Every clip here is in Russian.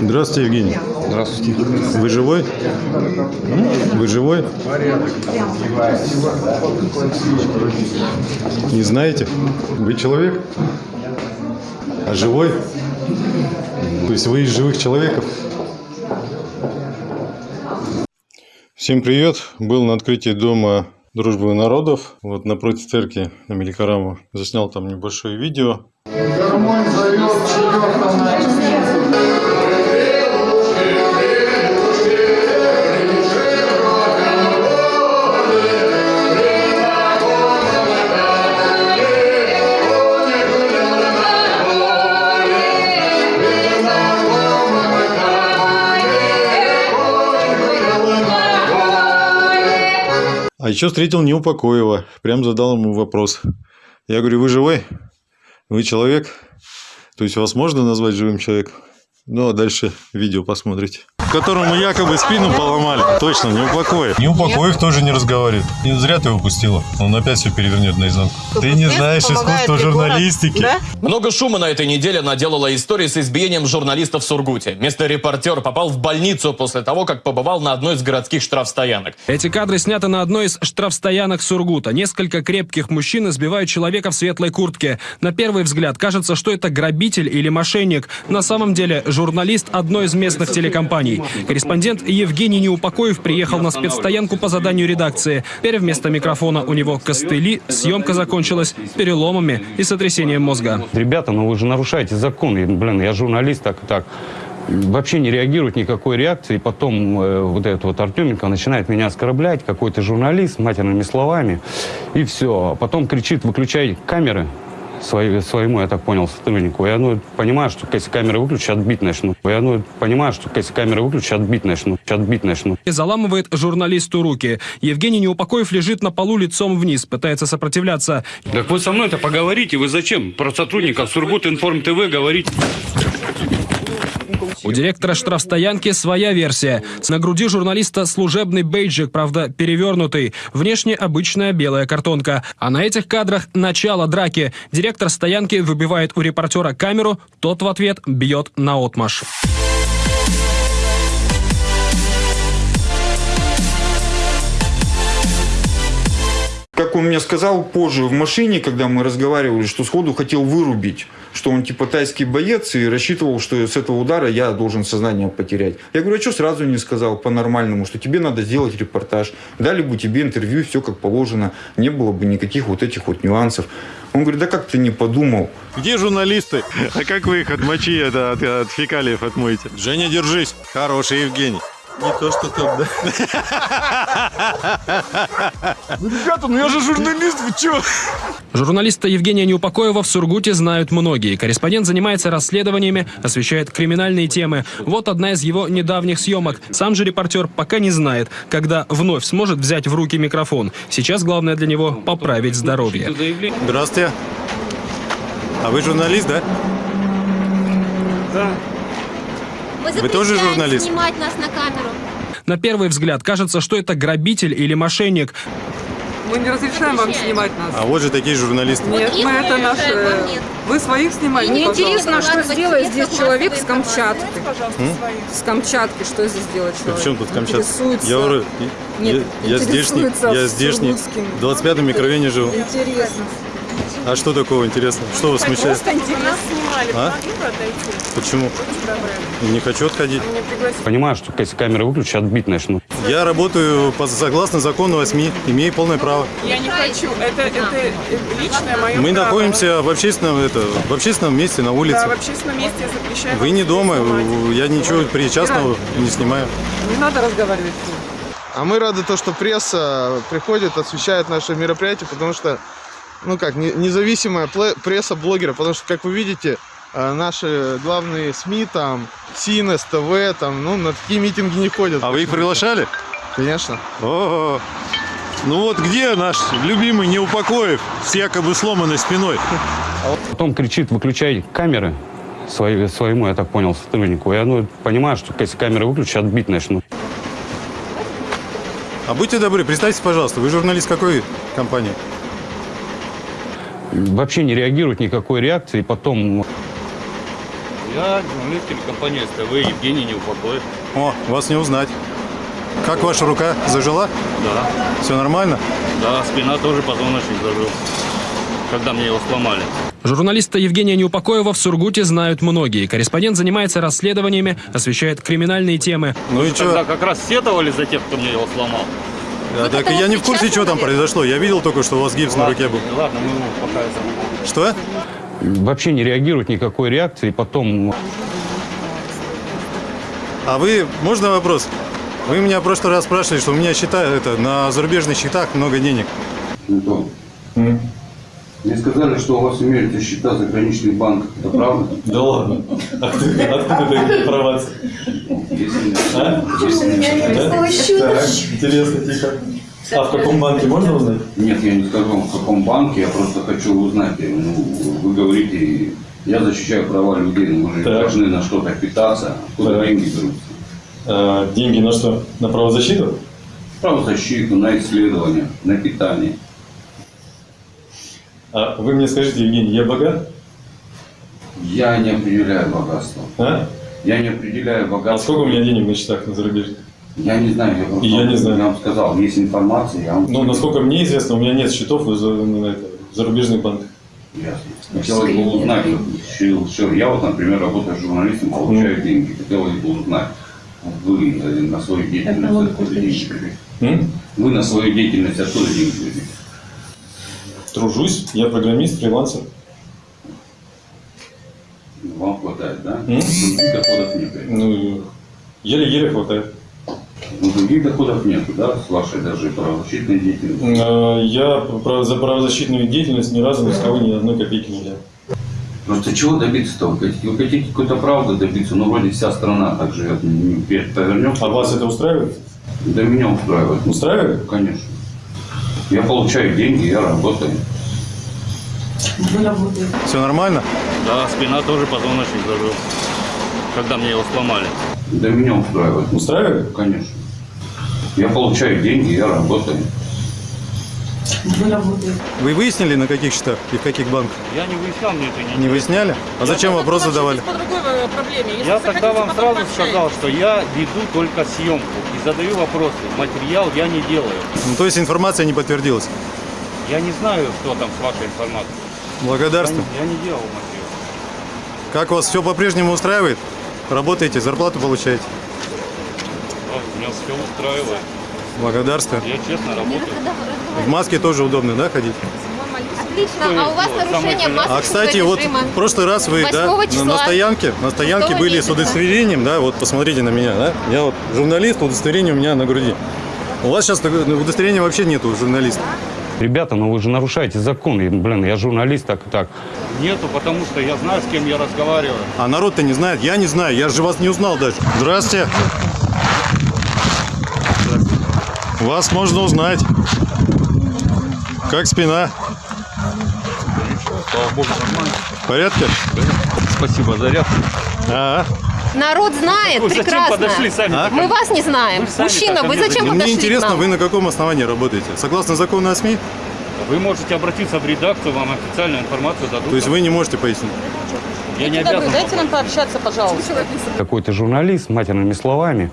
Здравствуйте, Евгений. Здравствуйте. Вы живой? Вы живой? Не знаете? Вы человек? А живой? То есть вы из живых человеков? Всем привет! Был на открытии дома дружбы народов, вот напротив церкви на Меликараму. Заснял там небольшое видео. Гармонь зовет еще встретил Неупокоева. Прям задал ему вопрос. Я говорю, вы живой? Вы человек? То есть вас можно назвать живым человеком? Ну, а дальше видео посмотрите. Которому якобы спину поломали. Точно, не упокоив. Не упокоив тоже не разговаривает. Не зря ты его пустила. Он опять все перевернет наизнанку. Ты не знаешь искусства журналистики. Да? Много шума на этой неделе наделала история с избиением журналистов в Сургуте. Местный репортер попал в больницу после того, как побывал на одной из городских штрафстоянок. Эти кадры сняты на одной из штрафстоянок Сургута. Несколько крепких мужчин избивают человека в светлой куртке. На первый взгляд кажется, что это грабитель или мошенник. На самом деле журналист одной из местных телекомпаний. Корреспондент Евгений Неупокоев приехал на спецстоянку по заданию редакции. Теперь вместо микрофона у него костыли. Съемка закончилась переломами и сотрясением мозга. Ребята, ну вы же нарушаете закон. И, блин, я журналист, так и так. Вообще не реагирует никакой реакции. Потом э, вот этот вот Артеменко начинает меня оскорблять, какой-то журналист, матерными словами. И все. Потом кричит, выключай камеры свои, своему, я так понял, сотруднику. Я ну, понимаю, что если камеры выключу, отбить начну. Я ну, понимаю, что если камеры выключу, отбить начну. Отбить начну. И заламывает журналисту руки. Евгений Неупокоев лежит на полу лицом вниз, пытается сопротивляться. Так вы со мной-то поговорите, вы зачем про сотрудников Сургут Информ ТВ говорите? У директора штрафстоянки своя версия. На груди журналиста служебный бейджик, правда, перевернутый. Внешне обычная белая картонка. А на этих кадрах начало драки. Директор стоянки выбивает у репортера камеру, тот в ответ бьет на отмаш. Как он мне сказал позже в машине, когда мы разговаривали, что сходу хотел вырубить, что он типа тайский боец и рассчитывал, что с этого удара я должен сознание потерять. Я говорю, а что сразу не сказал по-нормальному, что тебе надо сделать репортаж, дали бы тебе интервью, все как положено, не было бы никаких вот этих вот нюансов. Он говорит, да как ты не подумал? Где журналисты? А как вы их от мочи, это, от, от фекалиев отмоете? Женя, держись. Хороший Евгений. Не то, что тут, да? Ребята, ну я же журналист, вы чё? Журналиста Евгения Неупокоева в Сургуте знают многие. Корреспондент занимается расследованиями, освещает криминальные темы. Вот одна из его недавних съемок. Сам же репортер пока не знает, когда вновь сможет взять в руки микрофон. Сейчас главное для него поправить здоровье. Здравствуйте. А вы журналист, да? Мы Вы тоже журналист? снимать нас на камеру. На первый взгляд кажется, что это грабитель или мошенник. Мы не разрешаем вам снимать нас. А вот же такие журналисты. Нет, Вот мы это наш... разрешаем, вам нет. Вы своих снимаете, Мне пожалуйста. интересно, что сделает здесь человек с Камчатки. С Камчатки, что здесь делает человек? Причем тут Камчатка? Интересуется. Я говорю, Нет, я, здешний, я здешний, в 25-м микрорайоне живу. Интересно. А что такого интересного? Что вас смущает? интересно. А? Почему? Не хочу отходить. Понимаю, что если камеры выключу, отбить начну. Я работаю по, согласно закону о СМИ, имею полное право. Я не хочу. Это, это личное мое Мы находимся в общественном, это, в общественном месте на улице. общественном месте я запрещаю. Вы не дома, я ничего причастного не снимаю. Не надо разговаривать. А мы рады то, что пресса приходит, освещает наши мероприятия, потому что, ну как, не- независимая пресса блогера, потому что, как вы видите, наши главные СМИ, там, СИН, СТВ, там, ну, на такие митинги не ходят. А вы их приглашали? Конечно. О, ну вот где наш любимый Неупокоев с якобы сломанной спиной? Потом кричит, выключай камеры свои, своему, я так понял, сотруднику. Я ну, понимаю, что если камеры выключу, отбить начну. А будьте добры, представьтесь, пожалуйста, вы журналист какой компании? Вообще не реагирует никакой реакции. Потом Я журналист телекомпании СТВ Евгений Неупокоев. О, вас не узнать. Как ваша рука? Зажила? Да. Все нормально? Да, спина тоже позвоночник зажил. Когда мне его сломали. Журналиста Евгения Неупокоева в Сургуте знают многие. Корреспондент занимается расследованиями, освещает криминальные темы. Ну и что? как раз сетовали за тех, кто мне его сломал. Да, так я не в курсе, что там произошло. Я видел только, что у вас гипс на руке был. Ладно, мы ему пока это... Что? Вообще не реагирует никакой реакции. Потом А вы, можно вопрос? Вы меня в прошлый раз спрашивали, что у меня счета, это, на зарубежных счетах много денег. Антон, мне сказали, что у вас имеются счета заграничных банках. Это правда? Да ладно. Откуда, такая информация? Если А? интересно, тихо. А в каком банке можно узнать? Нет, я не скажу, в каком банке, я просто хочу узнать. Ну, вы говорите, я защищаю права людей, но мы же Так. должны на что-то питаться. Откуда Так. деньги берутся? А, деньги на что? На правозащиту? Правозащиту, на исследования, на питание. А вы мне скажите, Евгений, я богат? Я не определяю богатство. А? Я не определяю А богатство. сколько у меня денег на счетах на зарубежных? Я не знаю, я просто я не знаю. я вам сказал, есть информация, я вам Ну, насколько мне известно, у меня нет счетов в, это, в зарубежных банках. Ясно. Хотелось бы узнать, что- что- я вот, например, работаю журналистом, получаю деньги. Хотелось бы узнать, вы э, на свою деятельность откуда деньги берете? Вы на свою деятельность откуда деньги берете? Тружусь, я программист, фрилансер. Вам хватает, да? Других доходов нет. Ну, еле-еле хватает. Ну, других доходов нет, да, с вашей даже правозащитной деятельностью. А, Я за правозащитную деятельность ни разу ни с кого ни одной копейки не взял. Просто чего добиться-то? Вы хотите, какой-то правды добиться, ну, вроде вся страна так живет, не повернем. А вас это устраивает? Да меня устраивает. Устраивает? Конечно. Я получаю деньги, я работаю. Все нормально? Да, спина тоже позвоночник зажил. Когда мне его сломали. Да меня устраивает. Устраивает? Конечно. Я получаю деньги, я работаю. Вы выяснили, на каких счетах и в каких банках? Я не выяснял, мне это не Не выясняли? А зачем вопрос задавали? По другой э, проблеме. Если Я захотите, тогда вам сразу пообщаемся. сказал, что я веду только съемку и задаю вопросы. Материал я не делаю. Ну, то есть информация не подтвердилась. Я не знаю, что там с вашей информацией. Я Благодарствую. не, я не делал материал. Как вас все по-прежнему устраивает? Работаете, зарплату получаете? Меня все устраивает. Благодарствую. Я честно работаю. В маске тоже удобно, да, ходить? Отлично. А у вас нарушение масочного А, кстати, вот в прошлый раз вы, да, 8 на, числа. на стоянке, на стоянке 6 были с месяца. удостоверением, да, вот посмотрите на меня, да, я вот журналист, удостоверение у меня на груди. У вас сейчас ну, удостоверения вообще нету журналиста. Ребята, ну вы же нарушаете закон. Блин, я журналист, так и так. Нету, потому что я знаю, с кем я разговариваю. А народ-то не знает, я не знаю, я же вас не узнал даже. Здрасте. Вас можно узнать. Как спина? Слава богу, нормально. В порядке? Спасибо за ряд. А, Народ знает Вы зачем прекрасно. подошли сами? А? Мы вас не знаем. Вы Мужчина, вы мне зачем мне подошли к интересно, нам? вы на каком основании работаете? Согласно закону о СМИ? Вы можете обратиться в редакцию, вам официальную информацию дадут. То есть вы не можете пояснить? Я не обязан. Дайте нам пообщаться, пожалуйста. Какой-то журналист, матерными словами.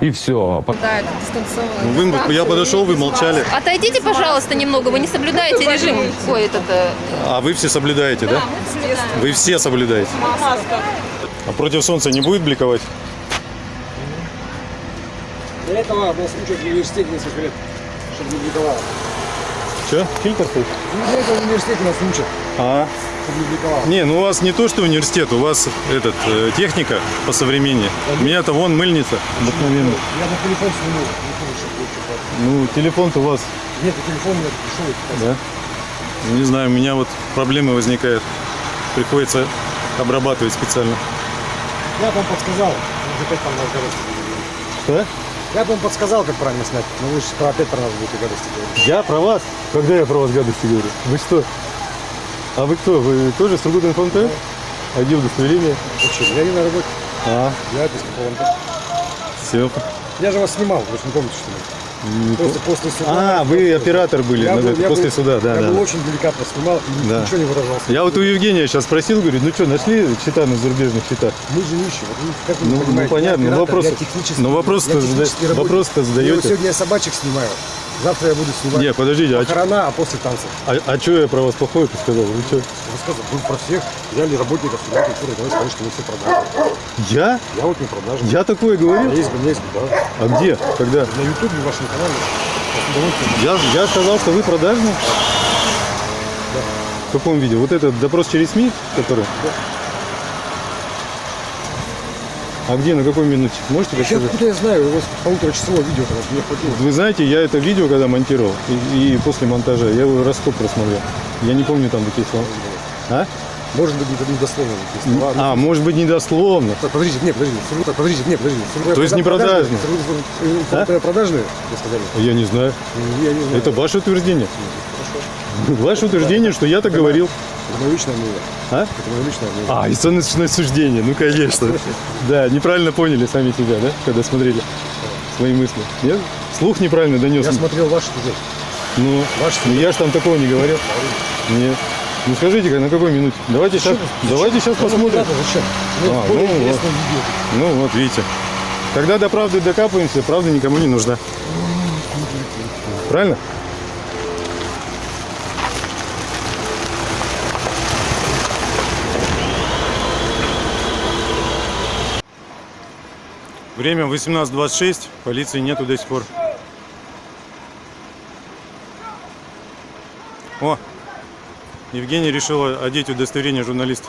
И все. Да, это дистанционно. Ну, вы, я подошел, вы молчали. Отойдите, пожалуйста, немного. Вы не соблюдаете режим. Ой, этот... э, А вы все соблюдаете, да? Вы все соблюдаете. А против солнца не будет бликовать? Для этого нас учат в университете несколько лет, чтобы не бликовало. Че? Фильтр стоит? Ну, для этого в университете нас учат, А, чтобы не бликовало. не, ну у вас не то, что университет, у вас этот э, техника по современнее. У меня-то вон мыльница обыкновенная. Я на телефон сниму. Ну, телефон-то у вас, Нет, телефон у меня дешевый. да? Не знаю, у меня вот проблемы возникают. Приходится обрабатывать специально. Я вам подсказал, опять там. Что? Я бы вам подсказал, как правильно снять, но вы же про опять про нас будете гадости говорить. Я про вас? Когда я про вас гадости говорю? Вы что? А вы кто? Вы тоже с Сургут-Информ-ТВ? А где удостоверение? Что, я не на работе, А, я без какого-то. все. Я же вас снимал, вы же не помните, что ли? Не После, по- после суда. А, вы оператор были Я ну, был- я после был- суда, да, Я да. был очень деликатно снимал и Да. ничего не выражался. Я вот у Евгения сейчас спросил, говорю, ну что, нашли счета на зарубежных счетах? Мы же нищие. Вот как вы Ну, ну, понимаете, понятно, я ну, оператор, вопросы- я технический- ну, вопрос-то я технический работник. вопрос-то вот задаете. Сегодня я собачек снимаю. Завтра я буду снимать Не, подождите, а, похорона, а после танцев. а, что я про вас плохое сказал? Вы что? Рассказывай, вы про всех взяли работников сюда культуры, давай скажи, что мы все продажные. Я? Я вот не продажный. Я такое говорил? Есть, есть, да. А где? Когда? На ютубе в вашем канале. Я, я сказал, что вы продажный? В каком видео? Вот этот допрос через СМИ, который? А где, на какой минуте? Можете Я рассказать? откуда я знаю, у вас полуторачасовое видео, когда мне хватило. Вы знаете, я это видео, когда монтировал, и, и после монтажа, я его раз сколько просмотрел. Я не помню там такие слова. А? Может быть, не дословно. такие слова. А, может быть, недословно. Так, Подождите, нет, подождите, Сургут- подождите, нет, подождите. То есть не? Сургут- Сургут- А? Продажные, вы сказали? Я не знаю. Я не знаю. Это ваше утверждение. Ваше утверждение, что я так говорил. Это мое личное мнение. А? Это мое личное мнение. А, оценочное суждение, ну конечно. Да, неправильно поняли сами себя, да, когда смотрели свои мысли. Нет? Слух неправильно донес. Я смотрел ваш сюжет. Ну, ну я же там такого не говорил. Нет. Ну скажите, на какой минуте? Давайте сейчас, давайте сейчас посмотрим. Зачем? А, Ну, более ну, вот. Ну вот, видите. Когда до правды докапываемся, правда никому не нужна. Правильно? Время 18.26, полиции нету до сих пор. О, Евгений решила одеть удостоверение журналиста.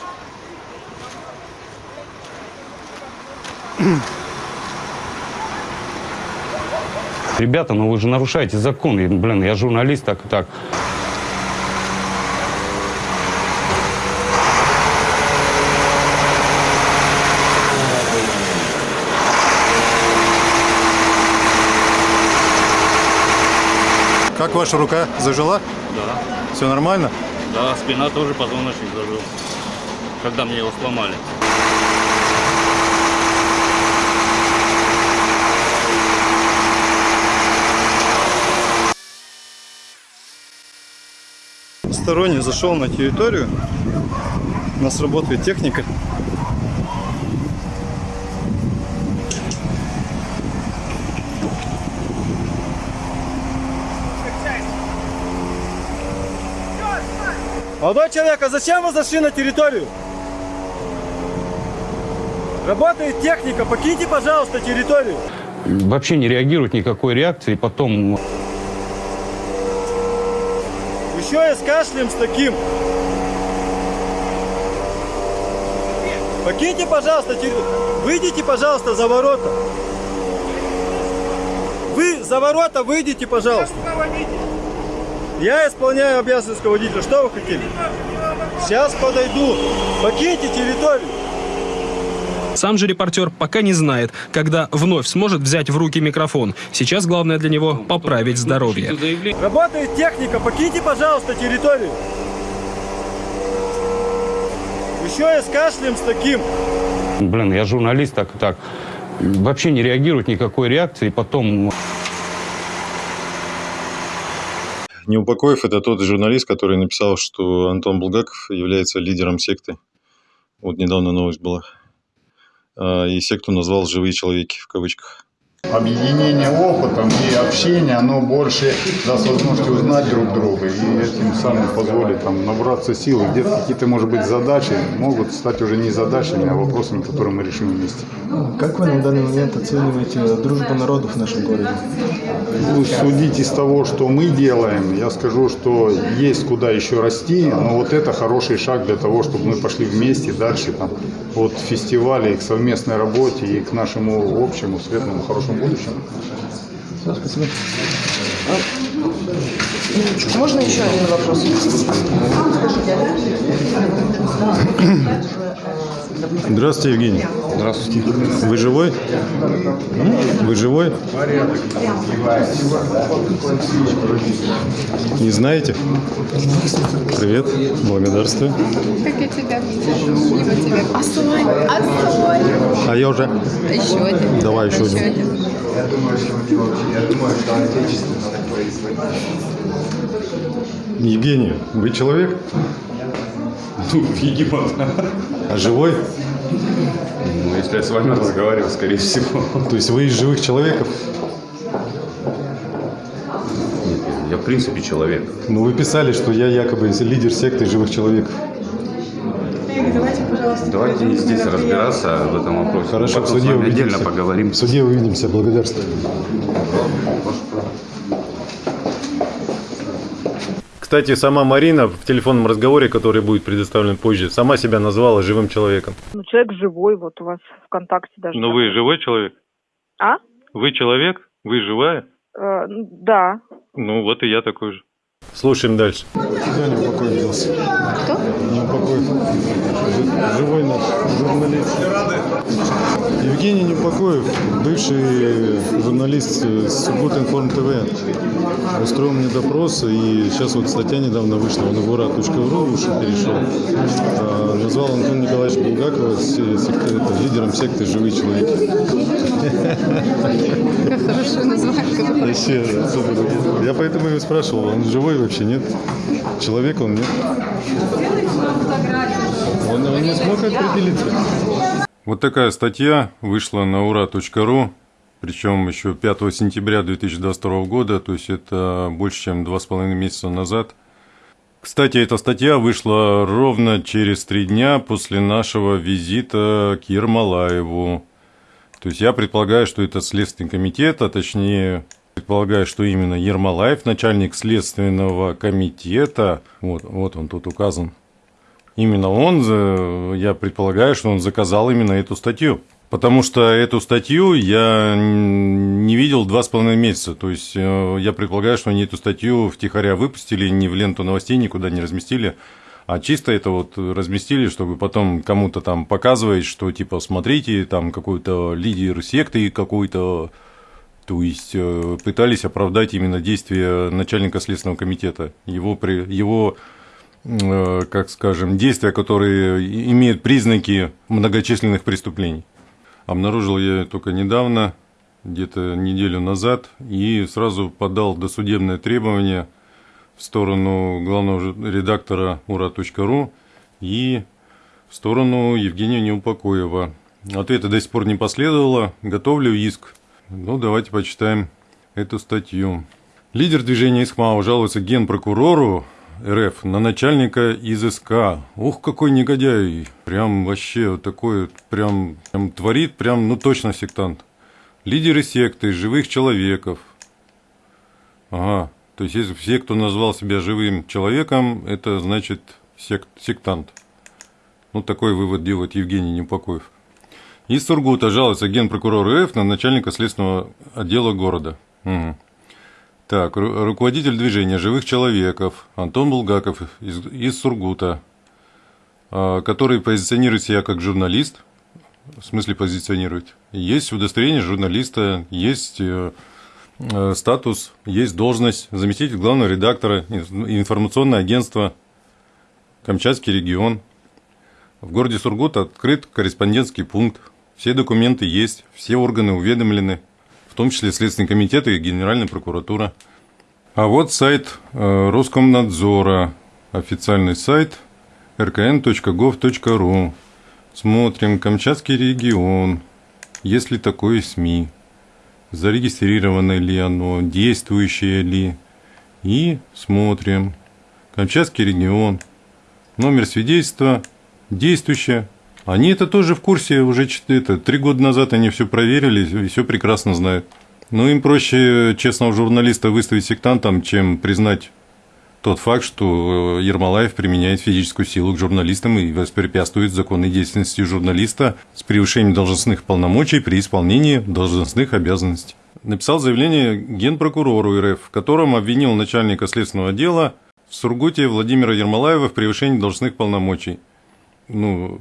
Ребята, ну вы же нарушаете закон. Блин, я журналист, так и так. Ваша рука? Зажила? Да. Все нормально? Да, спина тоже позвоночник зажил. Когда мне его сломали. Сторонний зашел на территорию. У нас работает техника. Молодой человек, а зачем вы зашли на территорию? Работает техника, покиньте, пожалуйста, территорию. Вообще не реагирует никакой реакции. Потом Еще и с кашлем с таким. Покиньте, пожалуйста, территорию. Выйдите, пожалуйста, за ворота. Вы за ворота выйдите, пожалуйста. Я исполняю обязанности водителя. Что вы хотели? Сейчас подойду. Покиньте территорию. Сам же репортер пока не знает, когда вновь сможет взять в руки микрофон. Сейчас главное для него поправить здоровье. Работает техника, покиньте, пожалуйста, территорию. Еще и с кашлем с таким. Блин, я журналист, так и так. Вообще не реагирует никакой реакции. Потом Неупокоев это тот журналист, который написал, что Антон Булгаков является лидером секты. Вот недавно новость была. А, И секту назвал «Живые человеки» в кавычках. Объединение опытом и общение, оно больше даст возможность узнать друг друга и этим самым позволит там, набраться сил. Где-то какие-то, может быть, задачи могут стать уже не задачами, а вопросами, которые мы решим вместе. Как вы на данный момент оцениваете дружбу народов в нашем городе? Ну, судить из того, что мы делаем, я скажу, что есть куда еще расти, но вот это хороший шаг для того, чтобы мы пошли вместе дальше там, от фестиваля и к совместной работе и к нашему общему светлому хорошему будущему. Все, спасибо. Можно еще один вопрос? Скажите, Здравствуйте, Евгений. Здравствуйте. Вы живой? Вы живой? Не знаете? Привет, благодарствую. Как я тебя вижу. Мимо тебя. Осой, осой. А я уже. Еще один. Давай еще один. Евгений, вы человек? Ну, видимо, да. А живой? Ну, если я с вами разговариваю, скорее всего. То есть вы из живых человеков? Я, в принципе, человек. Ну, вы писали, что я якобы лидер секты живых человеков. Давайте не здесь разбираться в этом вопросе. Хорошо, Потом в с суде вами отдельно увидимся. поговорим. В суде увидимся, благодарствую. Кстати, сама Марина в телефонном разговоре, который будет предоставлен позже, сама себя назвала живым человеком. Ну, человек живой, вот у вас ВКонтакте даже. Но вы живой человек? А? Вы человек? Вы живая? Э, ну, да. Ну, вот и я такой же. Слушаем дальше. Куда не упокоен делся? Кто? Не упокоен. Живой наш журналист. Евгений Неупокоев, бывший журналист с Сургут Информ ТВ, устроил мне допрос, и сейчас вот статья недавно вышла, он в ура.ру ушел, перешел. А, назвал Антон Николаевич Булгакова лидером секты «Живые человеки». Как хорошо название. Вообще. Я поэтому и спрашивал, он живой вообще, нет? Человек он, нет? Он, он не смог определиться. Вот такая статья вышла на ура.ру, причем еще 5 сентября 2022 года, то есть это больше, чем два с половиной месяца назад. Кстати, эта статья вышла ровно через три дня после нашего визита к Ермолаеву. То есть я предполагаю, что это Следственный комитет, а точнее предполагаю, что именно Ермолаев, начальник Следственного комитета, вот, вот он тут указан, именно он, я предполагаю, что он заказал именно эту статью. Потому что эту статью я не видел два с половиной месяца. То есть э, я предполагаю, что они эту статью втихаря выпустили, не в ленту новостей никуда не разместили, а чисто это вот разместили, чтобы потом кому-то там показывать, что типа смотрите, там какой-то лидер секты какой-то, то есть э, пытались оправдать именно действия начальника Следственного комитета, его, при, его как скажем, действия, которые имеют признаки многочисленных преступлений. Обнаружил я только недавно, где-то неделю назад, и сразу подал досудебное требование в сторону главного редактора ура.ру и в сторону Евгения Неупокоева. Ответа до сих пор не последовало. Готовлю иск. Ну, давайте почитаем эту статью. Лидер движения ИСХМАО жалуется генпрокурору РФ на начальника из СК. Ух, какой негодяй. Прям вообще такой, прям, прям творит, прям, ну точно сектант. Лидеры секты, живых человеков. Ага, то есть если все, кто назвал себя живым человеком, это значит сект, сектант. Ну, такой вывод делает Евгений Непокоев. Из Сургута жалуется генпрокурор РФ на начальника следственного отдела города. Мгм. Так, ру- руководитель движения живых человеков Антон Булгаков из, из Сургута, а, который позиционирует себя как журналист, в смысле позиционирует. Есть удостоверение журналиста, есть э, э, статус, есть должность заместитель главного редактора ин- информационное агентство Камчатский регион. В городе Сургут открыт корреспондентский пункт. Все документы есть, все органы уведомлены, в том числе Следственный комитет и Генеральная прокуратура. А вот сайт э, Роскомнадзора, официальный сайт rkn.gov.ru. Смотрим, Камчатский регион, есть ли такое СМИ, зарегистрировано ли оно, действующее ли. И смотрим, Камчатский регион, номер свидетельства, действующее. Они это тоже в курсе, уже это, три года назад они все проверили и все прекрасно знают. Но им проще честного журналиста выставить сектантом, чем признать тот факт, что э, Ермолаев применяет физическую силу к журналистам и воспрепятствует законной деятельности журналиста с превышением должностных полномочий при исполнении должностных обязанностей. Написал заявление генпрокурору РФ, в котором обвинил начальника следственного отдела в Сургуте Владимира Ермолаева в превышении должностных полномочий. Ну,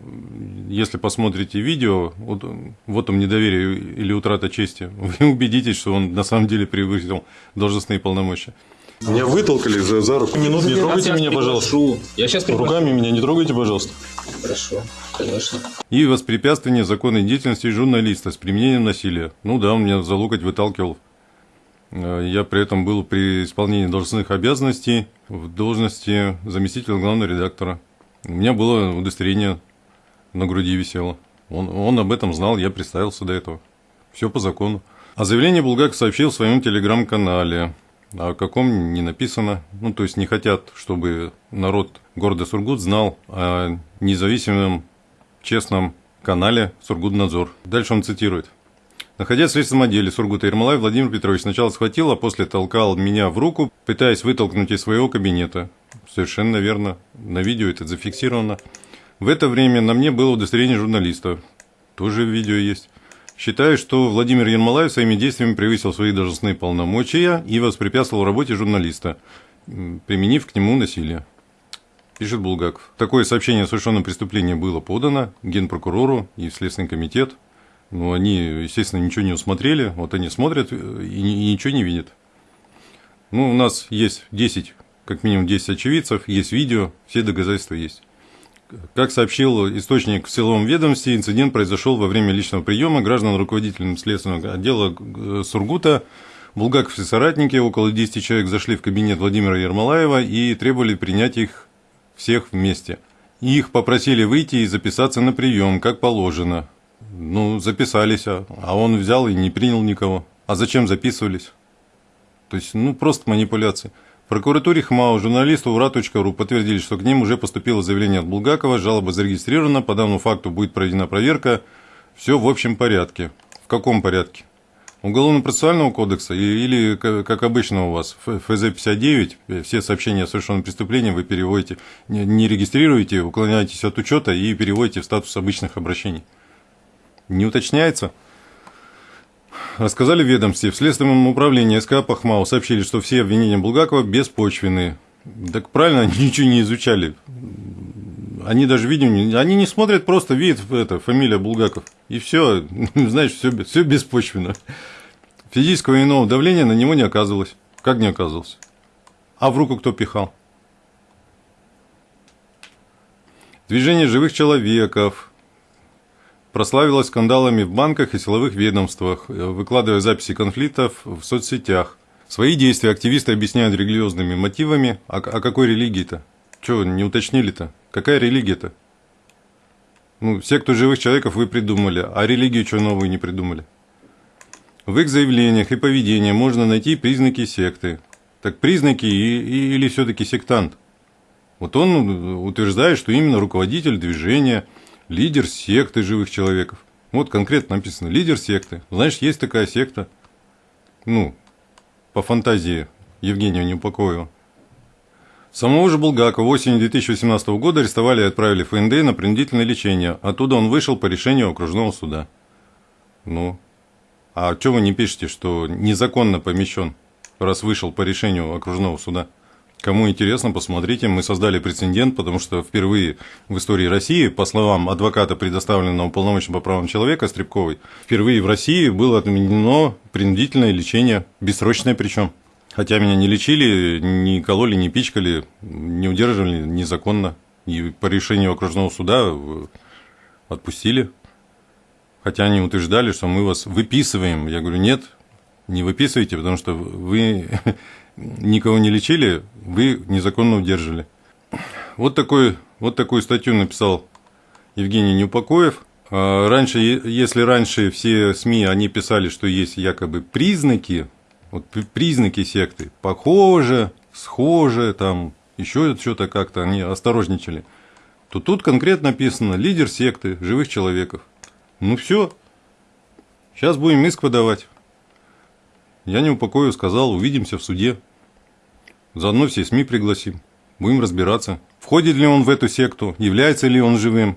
если посмотрите видео, вот, вот там недоверие или утрата чести, вы убедитесь, что он на самом деле превысил должностные полномочия. Меня вытолкали за, за руку. Минут, не трогайте меня, пожалуйста. Я сейчас Руками меня не трогайте, пожалуйста. Хорошо, конечно. И воспрепятствование законной деятельности журналиста с применением насилия. Ну да, он меня за локоть выталкивал. Э, Я при этом был при исполнении должностных обязанностей в должности заместителя главного редактора. У меня было удостоверение на груди висело. Он, он об этом знал, я представился до этого. Все по закону. А заявление Булгаков сообщил в своем телеграм-канале. А о каком не написано. Ну, то есть не хотят, чтобы народ города Сургут знал о независимом, честном канале Сургутнадзор. Дальше он цитирует. Находясь в следственном отделе Сургута Ермолай, Владимир Петрович сначала схватил, а после толкал меня в руку, пытаясь вытолкнуть из своего кабинета. Совершенно верно. На видео это зафиксировано. В это время на мне было удостоверение журналиста. Тоже видео есть. Считаю, что Владимир Ермолаев своими действиями превысил свои должностные полномочия и воспрепятствовал работе журналиста, применив к нему насилие. Пишет Булгаков. Такое сообщение о совершенном преступлении было подано Генпрокурору и в Следственный комитет. Но они, естественно, ничего не усмотрели. Вот они смотрят э, и ничего не видят. Ну, у нас есть 10, как минимум 10 очевидцев, есть видео, все доказательства есть. Как сообщил источник в силовом ведомстве, инцидент произошел во время личного приема граждан руководителем следственного отдела э, Сургута. Булгаков и соратники, около 10 человек, зашли в кабинет Владимира Ермолаева и требовали принять их всех вместе. Их попросили выйти и записаться на прием, как положено. Ну, записались, а а он взял и не принял никого. А зачем записывались? То есть, ну, просто манипуляции. Прокуратуре ХМАО журналисту ура.ру подтвердили, что к ним уже поступило заявление от Булгакова, жалоба зарегистрирована, по данному факту будет проведена проверка. Все в общем порядке. В каком порядке? Уголовно-процессуального кодекса или, как обычно у вас, Ф- ФЗ-59, э, все сообщения о совершенном преступлении вы переводите, не регистрируете, уклоняетесь от учета и переводите в статус обычных обращений. Не уточняется? Рассказали ведомстве. В Следственном управлении СК Пахмау сообщили, что все обвинения Булгакова беспочвенные. Так правильно, они ничего не изучали. Они даже видео. Они не смотрят, просто видят это, фамилия Булгаков. И все, знаешь, все, все беспочвенно. Физического иного давления на него не оказывалось. Как не оказывалось? А в руку кто пихал? Движение живых человеков, прославилась скандалами в банках и силовых ведомствах, э, выкладывая записи конфликтов в соцсетях. Свои действия активисты объясняют религиозными мотивами. А, а какой религии-то? Чего не уточнили-то? Какая религия-то? Ну, секту живых человеков вы придумали, а религию что новую не придумали? В их заявлениях и поведении можно найти признаки секты. Так признаки и, и- или все-таки сектант? Вот он утверждает, что именно руководитель движения, лидер секты живых человеков. Вот конкретно написано, лидер секты. Знаешь, есть такая секта. Ну, по фантазии Евгения Неупокоева. Самого же Булгакова осенью 2018 года арестовали и отправили в ФНД на принудительное лечение. Оттуда он вышел по решению окружного суда. Ну, а что вы не пишете, что незаконно помещен, раз вышел по решению окружного суда? Кому интересно, посмотрите. Мы создали прецедент, потому что впервые в истории России, по словам адвоката, предоставленного полномочия по правам человека Стребковой, впервые в России было отменено принудительное лечение, бессрочное причем. Хотя меня не лечили, не кололи, не пичкали, не удерживали незаконно. И по решению окружного суда э, отпустили. Хотя они утверждали, что мы вас выписываем. Я говорю, нет, не выписывайте, потому что вы никого не лечили, вы незаконно удерживали. Вот, такой, вот такую статью написал Евгений Неупокоев. А Раньше, если раньше все СМИ, они писали, что есть якобы признаки, вот при- признаки секты, похоже, схоже, там, еще что-то как-то, они осторожничали, то тут конкретно написано лидер секты живых человеков. Ну все, сейчас будем иск подавать. Я не упокою, сказал, увидимся в суде. Заодно все СМИ пригласим. Будем разбираться, входит ли он в эту секту, является ли он живым,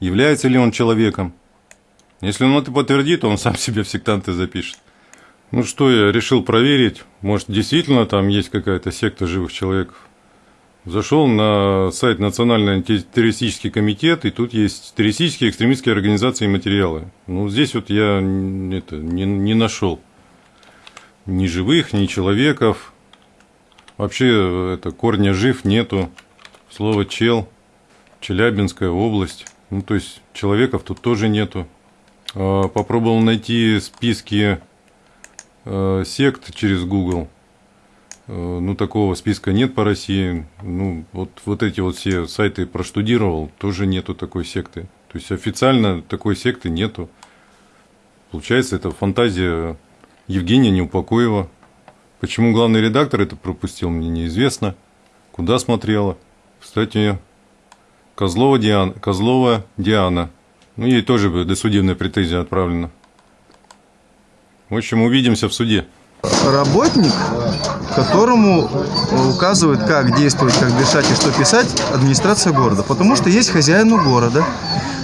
является ли он человеком. Если он это подтвердит, он сам себя в сектанты запишет. Ну что, я решил проверить, может действительно там есть какая-то секта живых человеков. Зашел на сайт Национальный антитеррористический комитет, и тут есть террористические экстремистские организации и материалы. Ну, здесь вот я это, не, не нашел ни живых, ни человеков. Вообще, это корня жив нету. Слово чел, Челябинская область. Ну, то есть, человеков тут тоже нету. А, Попробовал найти списки э, сект через Google. Э, Ну, такого списка нет по России. Ну, вот, вот эти вот все сайты проштудировал, тоже нету такой секты. То есть официально такой секты нету. Получается, это фантазия Евгения Неупокоева. Почему главный редактор это пропустил, мне неизвестно. Куда смотрела? Кстати, Козлова Диана. Козлова Диана. Ну, ей тоже досудебная претензия отправлена. В общем, увидимся в суде. Работник, которому указывают, как действовать, как дышать и что писать, администрация города. Потому что есть хозяин у города.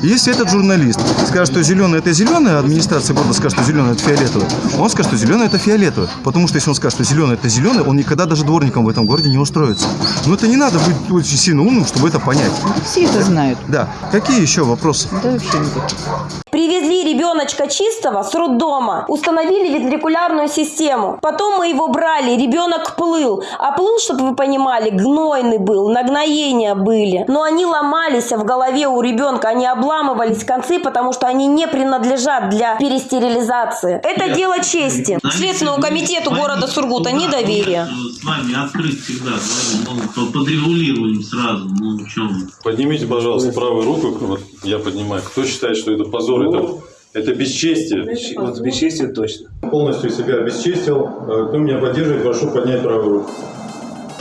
Если этот журналист скажет, что зеленый это зеленый, а администрация города скажет, что зеленый это фиолетовый, он скажет, что зеленый это фиолетовый. Потому что если он скажет, что зеленый это зеленый, он никогда даже дворником в этом городе не устроится. Но это не надо быть очень сильно умным, чтобы это понять. Все это знают. Да. Какие еще вопросы? Да вообще никаких. Привезли ребеночка чистого с роддома, установили venтрикулярную систему. Потом мы его брали, ребенок плыл. А плыл, чтобы вы понимали, гнойный был, нагноения были. Но они ломались в голове у ребенка, они обламывались концы, потому что они не принадлежат для перестерилизации. Это дело чести. Следственному комитету города Сургута недоверие. С вами открыть всегда, ну, подрегулируем сразу, ну, в чем Поднимите, пожалуйста, правую руку, вот я поднимаю. Кто считает, что это позор, это, это бесчестие? Вот бесчестие точно. Полностью себя обесчестил. Э, Кто меня поддерживает, прошу поднять правую руку.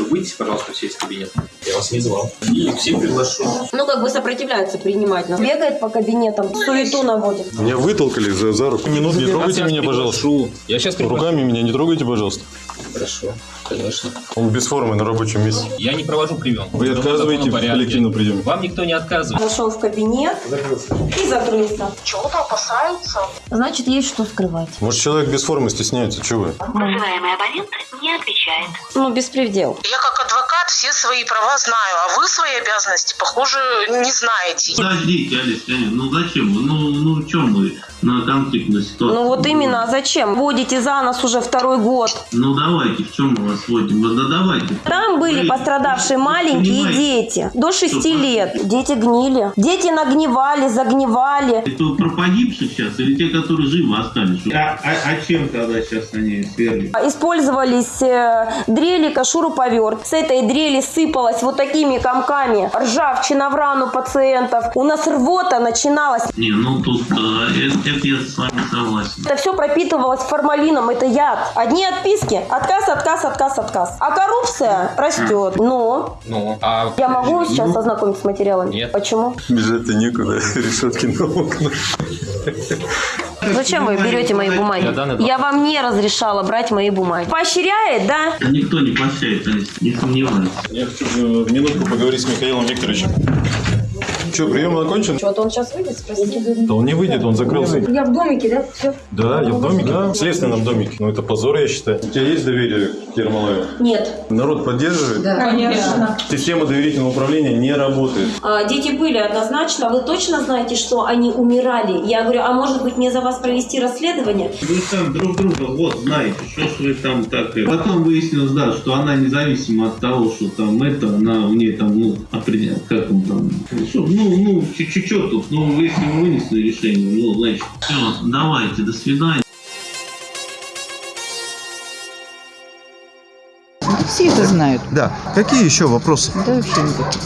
Выйдите, пожалуйста, все из кабинета. Я вас не звал. И всех приглашу. Ну, как бы сопротивляется принимать нас. Бегает по кабинетам, суету наводит. Меня вытолкали за, за руку. Минут, не трогайте меня, пожалуйста. Я сейчас приглашу. Руками меня не трогайте, пожалуйста. Хорошо, конечно. Он без формы на рабочем месте. Я не провожу прием. Вы отказываете в коллективном приеме? Вам никто не отказывает. Зашел в кабинет и закрылся. Чего-то опасаются. Значит, есть что скрывать. Может, человек без формы стесняется, чего вы? Вызываемый абонент не отвечает. Ну, беспредел. Я как адвокат все свои права знаю, а вы свои обязанности, похоже, не знаете. Подождите, Алис, ну зачем? Ну, ну в чем вы на конфликтную ситуацию? Ну вот именно, а зачем? Водите за нас уже второй год. Ну давайте, в чем мы вас водим? Ну, Да давайте. Там были пострадавшие маленькие Понимаете? дети, до 6 Что, лет. Дети гнили. Дети нагнивали, загнивали. Это про погибших сейчас или те, которые живы остались? А, а- а чем тогда сейчас они свергли? Использовались э, дрели, шуруповерт. С этой дрели сыпалась вот такими комками ржавчина в рану пациентов. У нас рвота начиналась. Не, ну тут э, это, это я с вами согласен. Это все пропитывалось формалином, это яд. Одни отписки, отказ, отказ, отказ, отказ. А коррупция растет. Но Ну, а... я могу сейчас ознакомиться с материалами? Нет. Почему? Бежать-то некуда, решетки на окна. Зачем вы берете мои бумаги? Я вам не разрешала брать мои бумаги. Поощряет, да? Никто не Алис, не сомневаюсь. Я хочу э, минутку поговорить с Михаилом Викторовичем. Что, прием окончен? Что-то он сейчас выйдет, спросите. Да он не выйдет, он закрылся. Я в домике, да? Все. Да, я в домике. Да, в следственном домике. Ну, это позор, я считаю. У тебя есть доверие к Ермолаеву? Нет. Народ поддерживает? Конечно. Система доверительного управления не работает. А, Дети были однозначно. Вы точно знаете, что они умирали? Я говорю, а может быть мне за вас провести расследование? Вы там друг друга вот знаете, что ж вы там так... э. Потом выяснилось, да, что она независимо от того, что там это, она у нее там, ну, определяет, как он там... Что, ну, ну, чуть-чуть тут, ну, если мы вынесли решение, ну, значит, все, давайте, до свидания. Все это знают. Да. Какие еще вопросы? Да вообще никаких.